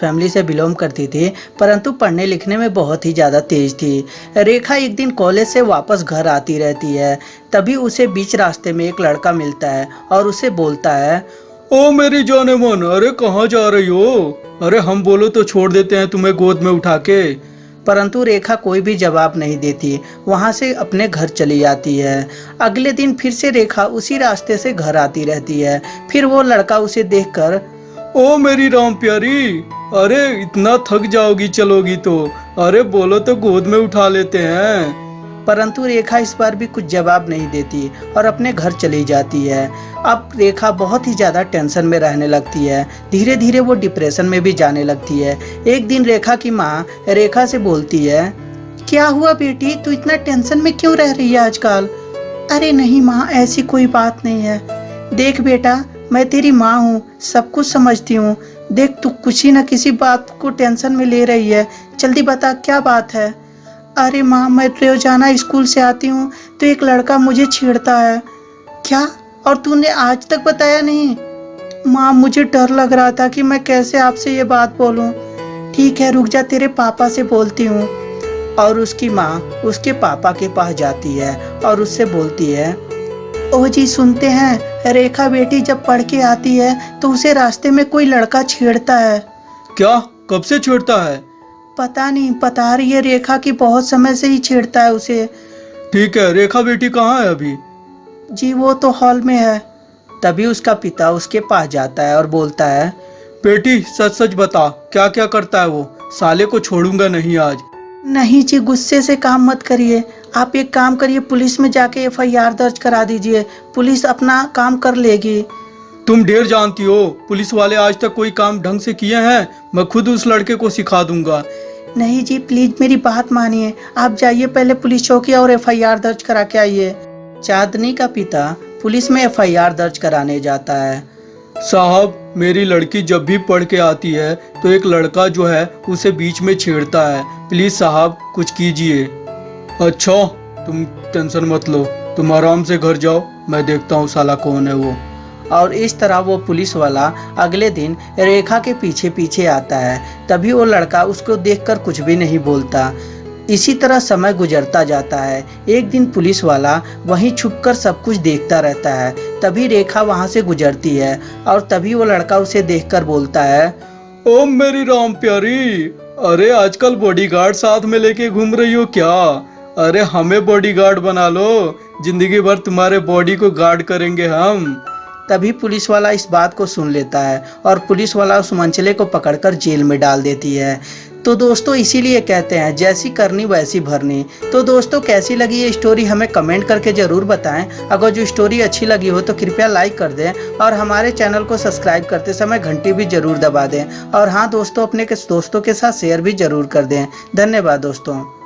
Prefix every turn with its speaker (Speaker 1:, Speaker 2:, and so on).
Speaker 1: Family से belong करती थी परंतु पढ़ने लिखने में बहुत ही ज़्यादा तेज थी। रेखा एक दिन कॉलेज से वापस घर आती रहती है तभी उसे बीच रास्ते में एक लड़का मिलता है और उसे बोलता है
Speaker 2: ओ मेरी जाने मन अरे कहाँ जा रही हो? अरे हम बोलो तो छोड़ देते हैं तुम्हें गोद में उठा के।
Speaker 1: परंतु रेखा कोई भी जवाब नहीं देती वहाँ से अपने घर चली जाती है। अगले दिन फिर से रेखा उसी रास्ते से घर आती रहती है फिर वो लड़का उसे देखकर
Speaker 2: ओ मेरी राम प्यारी, अरे इतना थक जाओगी चलोगी तो। अरे बोलो तो गोद में उठा लेते हैं।
Speaker 1: परंतु रेखा इस बार भी कुछ जवाब नहीं देती और अपने घर चली जाती है। अब रेखा बहुत ही ज़्यादा टेंशन में रहने लगती है। धीरे धीरे वो डिप्रेशन में भी जाने लगती है। एक दिन रेखा की माँ रेखा से बोलती है, क्या हुआ बेटी? तू इतना टेंशन में क्यों रह रही है आजकल? अरे नहीं माँ, ऐसी कोई बात नहीं है। देख बेटा मैं तेरी माँ हूँ, सब कुछ समझती हूँ। देख, तू कुछ ही ना किसी बात को टेंशन में ले रही है। जल्दी बता, क्या बात है? अरे माँ, मैं रोज़ाना स्कूल से आती हूँ तो एक लड़का मुझे छेड़ता है। क्या? और तूने आज तक बताया नहीं? माँ, मुझे डर लग रहा था कि मैं कैसे आपसे ये बात बोलूँ। ठीक है, रुक जा, तेरे पापा से बोलती हूँ। और उसकी माँ उसके पापा के पास जाती है और उससे बोलती है, ओ जी, सुनते हैं? रेखा बेटी जब पढ़ के आती है तो उसे रास्ते में कोई लड़का छेड़ता है।
Speaker 2: क्या? कब से छेड़ता है?
Speaker 1: पता नहीं बता रही है रेखा की बहुत समय से ही छेड़ता है उसे।
Speaker 2: ठीक है रेखा बेटी कहाँ है अभी?
Speaker 1: जी वो तो हॉल में है। तभी उसका पिता उसके पास जाता है और बोलता है
Speaker 2: बेटी सच सच बता क्या क्या करता है वो? साले को छोड़ूँगा नहीं आज।
Speaker 1: नहीं जी गुस्से से काम मत करिए। आप एक काम करिए पुलिस में जाके एफआईआर दर्ज करा दीजिए। पुलिस अपना काम कर लेगी।
Speaker 2: तुम ढेर जानती हो पुलिस वाले आज तक कोई काम ढंग से किए हैं? मैं खुद उस लड़के को सिखा दूँगा।
Speaker 1: नहीं जी प्लीज़ मेरी बात मानिए। आप जाइए पहले पुलिस चौकी और एफआईआर दर्ज करा के आइए। चांदनी का पिता पुलिस में एफआईआर दर्ज कराने जाता है।
Speaker 2: साहब मेरी लड़की जब भी पढ़ के आती है तो एक लड़का जो है उसे बीच में छेड़ता है। प्लीज़ साहब कुछ कीजिए। अच्छा तुम टेंशन मत लो। तुम आराम से घर जाओ। मैं देखता हूँ साला कौन है वो।
Speaker 1: और इस तरह वो पुलिस वाला अगले दिन रेखा के पीछे पीछे आता है। तभी वो लड़का उसको देखकर कुछ भी नहीं बोलता। इसी तरह समय गुजरता जाता है। एक दिन पुलिस वाला वहीं छुपकर सब कुछ देखता रहता है। तभी रेखा वहाँ से गुजरती है और तभी वो लड़का उसे देखकर बोलता है
Speaker 2: ओ मेरी राम प्यारी, अरे आजकल बॉडीगार्ड साथ में लेके घूम रही हो क्या? अरे हमें बॉडीगार्ड बना लो। ज़िंदगी भर तुम्हारे बॉडी को गार्ड करेंगे हम।
Speaker 1: तभी पुलिस वाला इस बात को सुन लेता है और पुलिस वाला उस मंचले को पकड़कर जेल में डाल देती है। तो दोस्तों, इसीलिए कहते हैं, जैसी करनी वैसी भरनी। तो दोस्तों, कैसी लगी ये स्टोरी हमें कमेंट करके ज़रूर बताएँ। अगर जो स्टोरी अच्छी लगी हो तो कृपया लाइक कर दें और हमारे चैनल को सब्सक्राइब करते समय घंटी भी ज़रूर दबा दें। और हाँ दोस्तों, अपने के दोस्तों के साथ शेयर भी ज़रूर कर दें। धन्यवाद, दोस्तों।